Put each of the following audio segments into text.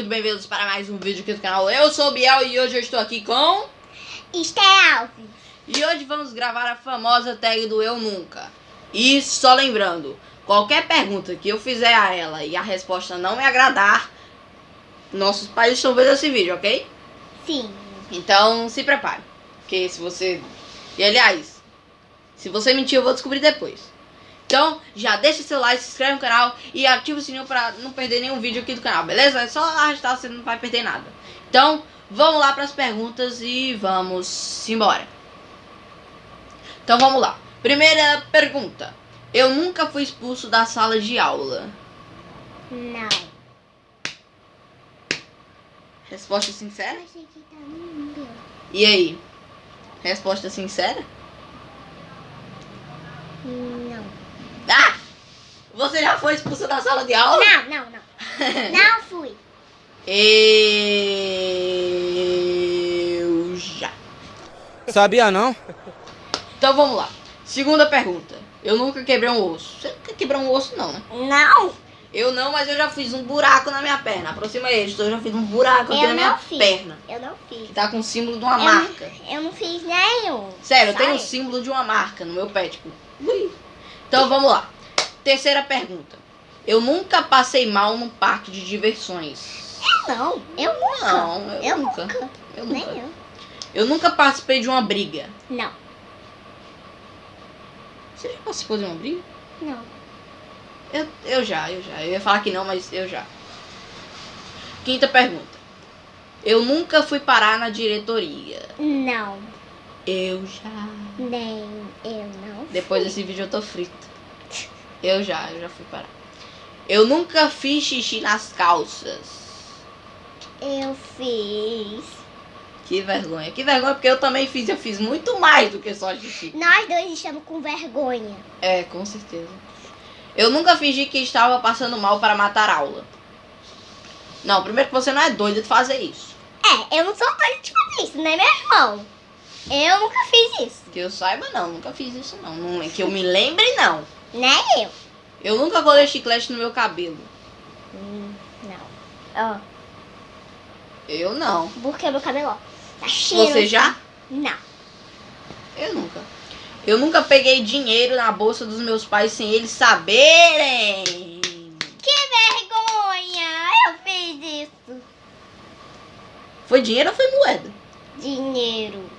muito bem-vindos para mais um vídeo aqui do canal. Eu sou o Biel e hoje eu estou aqui com... Esté Alves. E hoje vamos gravar a famosa tag do Eu Nunca. E só lembrando, qualquer pergunta que eu fizer a ela e a resposta não me agradar, nossos pais estão vendo esse vídeo, ok? Sim. Então se prepare. Porque se você... E aliás, se você mentir eu vou descobrir depois. Então, já deixa seu like, se inscreve no canal e ativa o sininho para não perder nenhum vídeo aqui do canal, beleza? É só arrastar, você não vai perder nada. Então, vamos lá para as perguntas e vamos embora. Então, vamos lá. Primeira pergunta. Eu nunca fui expulso da sala de aula. Não. Resposta sincera? Tá. E aí? Resposta sincera? Não. Você já foi expulso da sala de aula? Não, não, não. Não fui. Eu já. Sabia não? Então vamos lá. Segunda pergunta. Eu nunca quebrei um osso. Você nunca quebrou um osso não, né? Não. Eu não, mas eu já fiz um buraco na minha perna. Aproxima ele, eu já fiz um buraco aqui Eu na minha não fiz. perna. Eu não fiz. Que tá com o símbolo de uma Eu, marca. eu não fiz nenhum. Sério, eu tenho um Sai. símbolo de uma marca no meu pé, tipo. ui. Então vamos lá. Terceira pergunta. Eu nunca passei mal num parque de diversões. Não, eu nunca. Não, eu, Eu nunca. nunca. Eu Nem nunca. eu. Eu nunca participei de uma briga. Não, Você já participou de uma briga? não. Eu, eu já, eu já. Eu ia falar que não, mas eu já. Quinta pergunta. Eu nunca fui parar na diretoria. Não, Eu já. nem eu não. Depois desse vídeo eu tô frito. Eu já, eu já fui parar. Eu nunca fiz xixi nas calças. Eu fiz. Que vergonha. Que vergonha, porque eu também fiz. Eu fiz muito mais do que só xixi. Nós dois estamos com vergonha. É, com certeza. Eu nunca fingi que estava passando mal para matar aula. Não, primeiro que você não é doido de fazer isso. É, eu não sou doida de fazer isso, né, meu irmão? Eu nunca fiz isso. Que eu saiba, não. Nunca fiz isso, não. não que eu me lembre, não. Nem eu. Eu nunca colei chiclete no meu cabelo. Hum, não. Ó, Eu não. porque meu cabelo, ó, tá cheio. Você já? Não. Eu nunca. Eu nunca peguei dinheiro na bolsa dos meus pais sem eles saberem. Que vergonha! Eu fiz isso. Foi dinheiro ou foi moeda? Dinheiro.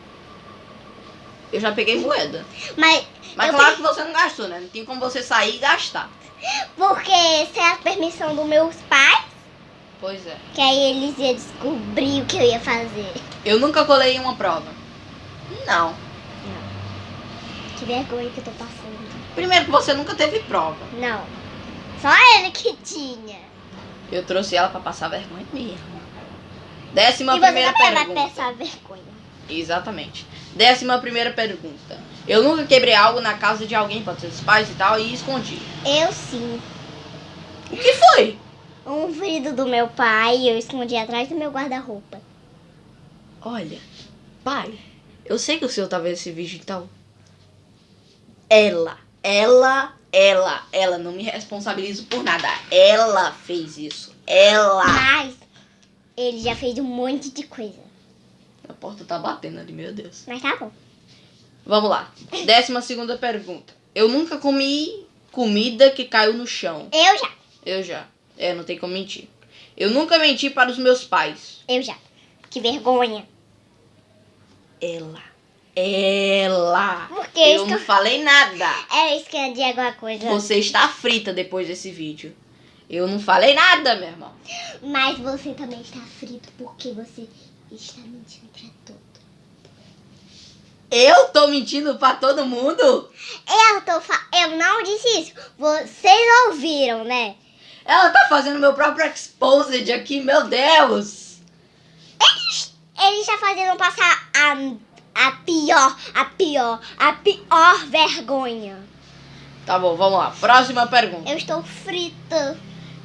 Eu já peguei moeda. Mas, Mas Eu claro que você não gastou, né? Não tem como você sair e gastar. porque sem a permissão dos meus pais, Pois é. que aí eles iam descobrir o que eu ia fazer. Eu nunca colei uma prova. Não. Que vergonha que eu tô passando. Primeiro que você nunca teve prova. Não. Só ele que tinha. Eu trouxe ela pra passar vergonha mesmo. Décima e você primeira também vai pergunta. passar vergonha. Exatamente. Décima primeira pergunta. Eu nunca quebrei algo na casa de alguém, pode ser dos pais e tal, e escondi. Eu sim. O que foi? Um vidro do meu pai eu escondi atrás do meu guarda-roupa. Olha, pai, eu sei que o senhor tá vendo esse vídeo, então. Ela, ela, ela, ela, não me responsabilizo por nada. Ela fez isso. Ela. Mas ele já fez um monte de coisa. A porta tá batendo ali, meu Deus. Mas tá bom. Vamos lá. Décima segunda pergunta. Eu nunca comi comida que caiu no chão. Eu já. Eu já. É, não tem como mentir. Eu nunca menti para os meus pais. Eu já. Que vergonha. Ela. Ela. Porque Eu isso que não eu... falei nada. É escondi alguma coisa. Você está frita depois desse vídeo. Eu não falei nada, meu irmão. Mas você também está frito porque você está mentindo pra todo. Eu tô mentindo pra todo mundo? Eu tô fa... Eu não disse isso. Vocês ouviram, né? Ela tá fazendo meu próprio exposed aqui, meu Deus. Ele está fazendo passar a, a pior, a pior, a pior vergonha. Tá bom, vamos lá. Próxima pergunta. Eu estou frita.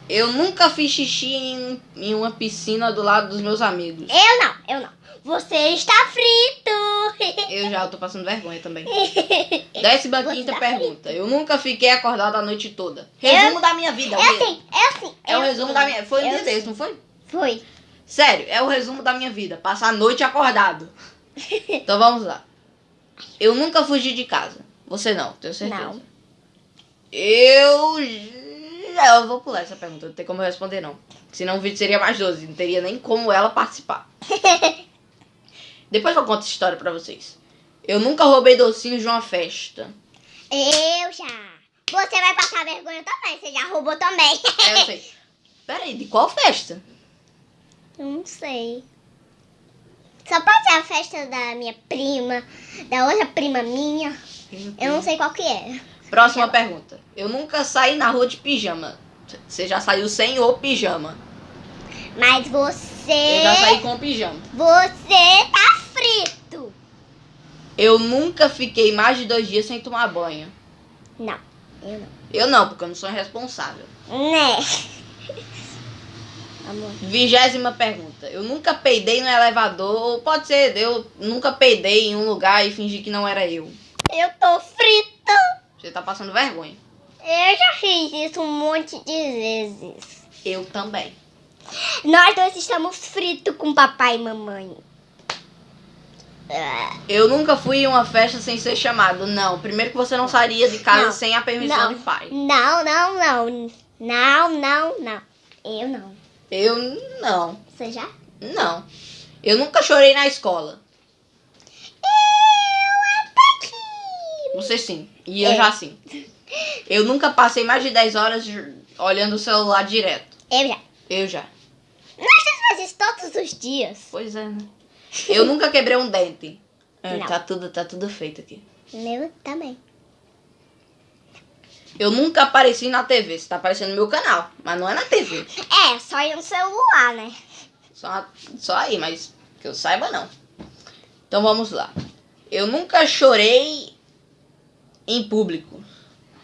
Eu nunca fiz xixi em, em uma piscina do lado dos meus amigos. Eu não, eu não. Você está frito. Eu já tô passando vergonha também. Décima Você quinta tá pergunta. Eu nunca fiquei acordado a noite toda. Resumo da minha vida. É assim, é assim. É o eu resumo da minha. Foi um eu dia desse, não foi? Foi. Sério, é o resumo da minha vida. Passar a noite acordado. Então vamos lá. Eu nunca fugi de casa. Você não, tenho certeza. Não. Eu. Eu vou pular essa pergunta, não tem como eu responder não. Senão o vídeo seria mais 12, não teria nem como ela participar. Depois eu conto essa história pra vocês. Eu nunca roubei docinhos de uma festa. Eu já. Você vai passar vergonha também. Você já roubou também. É, eu sei. Peraí, de qual festa? Eu não sei. Só pode ser a festa da minha prima, da outra prima minha. Eu não sei qual que é. Próxima pergunta. Eu nunca saí na rua de pijama. Você já saiu sem o pijama. Mas você. Eu já saí com o pijama. Você tá frito. Eu nunca fiquei mais de dois dias sem tomar banho. Não, eu não. Eu não, porque eu não sou irresponsável. Né? Amor. Vigésima pergunta. Eu nunca peidei no elevador. Ou pode ser, eu nunca peidei em um lugar e fingi que não era eu. Eu tô frita. Você tá passando vergonha. Eu já fiz isso um monte de vezes. Eu também. Nós dois estamos fritos com papai e mamãe. Eu nunca fui em uma festa sem ser chamado. Não. Primeiro que você não sairia de casa Não. sem a permissão Não. de pai. Não, não, não. Não, não, não. Eu não. Eu não. Você já? Não. Eu nunca chorei na escola. Você sim. E eu É. já sim. Eu nunca passei mais de 10 horas olhando o celular direto. Eu já. Eu já. Nós fazemos isso todos os dias. Pois é, né? Eu nunca quebrei um dente. É, tá, tudo, tá tudo feito aqui. Meu também. Eu nunca apareci na TV. Você tá aparecendo no meu canal, mas não é na TV. É, só ir no celular, né? Só, só aí, mas que eu saiba não. Então vamos lá. Eu nunca chorei em público.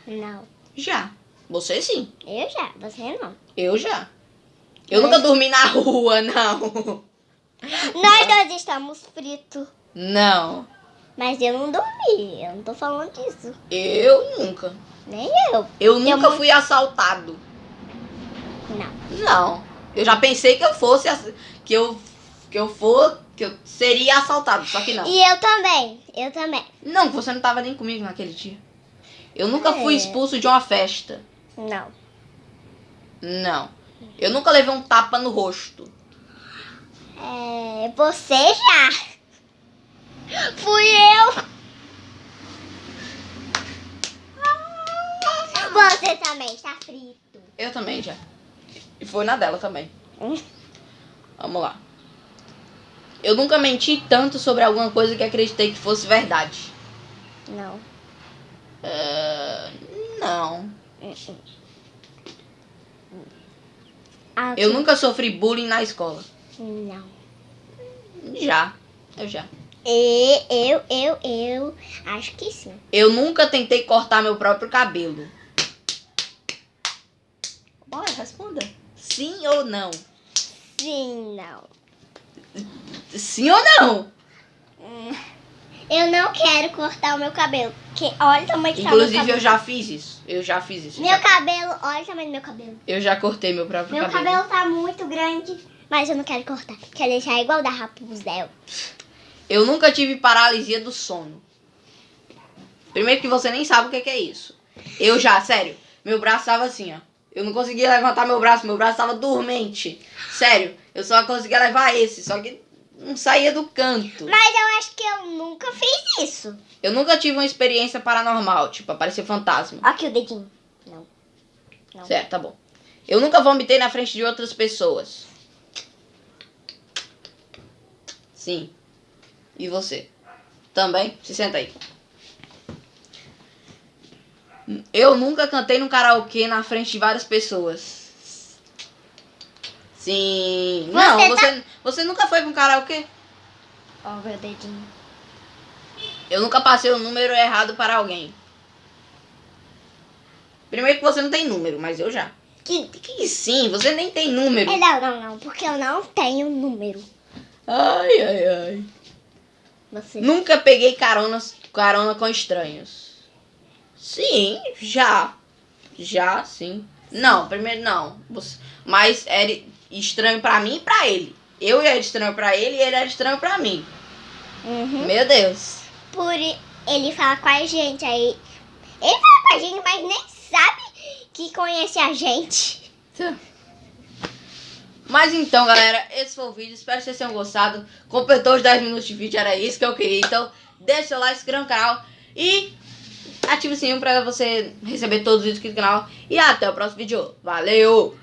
Não. Já. Você sim. Eu já, você não. Eu já. Eu nunca dormi na rua, não. Nós dois estamos fritos. Não. Mas eu não dormi. Eu não tô falando disso. Eu nunca. Nem eu. Eu nunca fui assaltado. Não. Não. Eu já pensei que eu fosse que eu que eu for que eu seria assaltado, só que não. E eu também. Eu também. Não, você não tava nem comigo naquele dia. Eu nunca É. fui expulso de uma festa. Não. Não. Eu nunca levei um tapa no rosto. É, você já. Fui eu. Você também está frito. Eu também já. E foi na dela também. Hum. Vamos lá. Eu nunca menti tanto sobre alguma coisa que acreditei que fosse verdade. Não. Ah, não. Ah, Eu nunca sofri bullying na escola. Não. Já. Eu já. E, eu, eu, eu. Acho que sim. Eu nunca tentei cortar meu próprio cabelo. Bora, responda. Sim ou não? Sim, não. Sim ou não? Eu não quero cortar o meu cabelo. Porque olha o tamanho que tá Inclusive, meu eu já fiz isso. Eu já fiz isso. Meu já. cabelo, olha o tamanho do meu cabelo. Eu já cortei meu próprio Meu cabelo. cabelo tá muito grande, mas eu não quero cortar. Quero deixar igual da Rapunzel. Eu nunca tive paralisia do sono. Primeiro que você nem sabe o que que é isso. Eu já, sério. Meu braço tava assim, ó. Eu não conseguia levantar meu braço, meu braço tava dormente. Sério, eu só conseguia levar esse, só que não saía do canto. Mas eu acho que eu nunca fiz isso. Eu nunca tive uma experiência paranormal, tipo, aparecer fantasma. Aqui o dedinho. Não. Não. Certo, tá bom. Eu nunca vomitei na frente de outras pessoas. Sim. E você? Também? Se senta aí. Eu nunca cantei no karaokê na frente de várias pessoas. Sim. Não, Você tá- você, você nunca foi pra um karaokê? Ó, meu dedinho. Eu nunca passei o número errado para alguém. Primeiro que você não tem número, mas eu já. Que, que sim, você nem tem número. É, Não, não, não, porque eu não tenho número. Ai, ai, ai. Você. Nunca peguei caronas, carona com estranhos. Sim, já. Já, sim. Não, primeiro não. Você- Mas era estranho pra mim e pra ele. Eu era estranho pra ele e ele era estranho pra mim. Uhum. Meu Deus. Por ele falar com a gente aí. Ele fala com a gente, mas nem sabe que conhece a gente. Mas então, galera, esse foi o vídeo. Espero que vocês tenham gostado. Completou os 10 minutos de vídeo, era isso que eu queria. Então, deixa seu like, se inscreva no canal e ative o sininho pra você receber todos os vídeos aqui do canal. E até o próximo vídeo. Valeu!